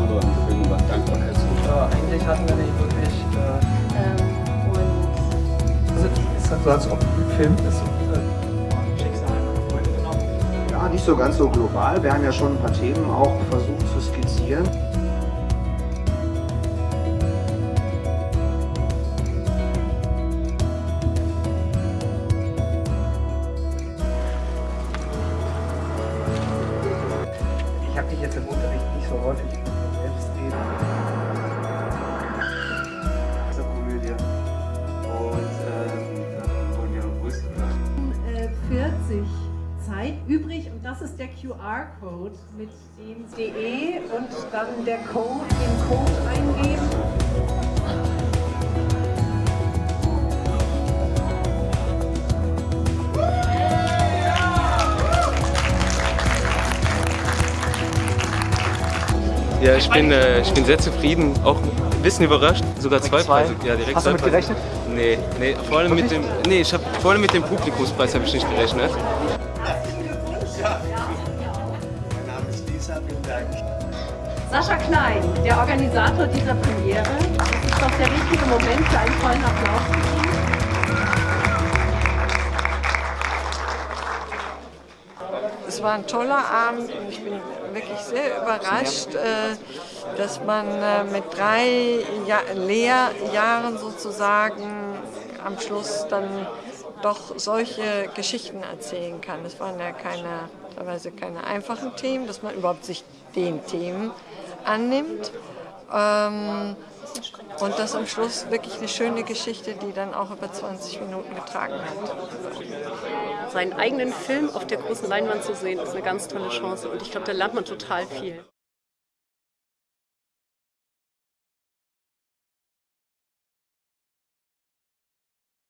darüber im Film über Dankbarkeit Ja, eigentlich hatten wir nicht wirklich. Äh, Ähm, und also, es ist halt so, als ob ein Film ist. Ja, nicht so ganz so global. Wir haben ja schon ein paar Themen auch versucht zu skizzieren. Ich habe dich jetzt im Unterricht nicht so häufig dieser Komödie. Und ähm, dann wollen wir größer äh, 40 Zeit übrig und das ist der QR-Code mit dem DE und dann der Code, den Code eingeben. Ja, ich bin, äh, ich bin sehr zufrieden, auch ein bisschen überrascht, sogar zwei Preise. Ja, direkt Hast du zwei damit Preise. gerechnet? Nee, nee, vor allem mit dem, nee, ich habe vor allem mit dem Publikumspreis habe ich nicht gerechnet. Sascha Klein, der Organisator dieser Premiere. Das ist doch der richtige Moment für einen vollen Applaus Es war ein toller Abend und ich bin wirklich sehr überrascht, äh, dass man äh, mit drei ja Lehrjahren sozusagen am Schluss dann doch solche Geschichten erzählen kann. Es waren ja keine, teilweise keine einfachen Themen, dass man überhaupt sich den Themen annimmt. Ähm, und das am Schluss wirklich eine schöne Geschichte, die dann auch über 20 Minuten getragen hat. seinen eigenen Film auf der großen Leinwand zu sehen, ist eine ganz tolle Chance und ich glaube, da lernt man total viel.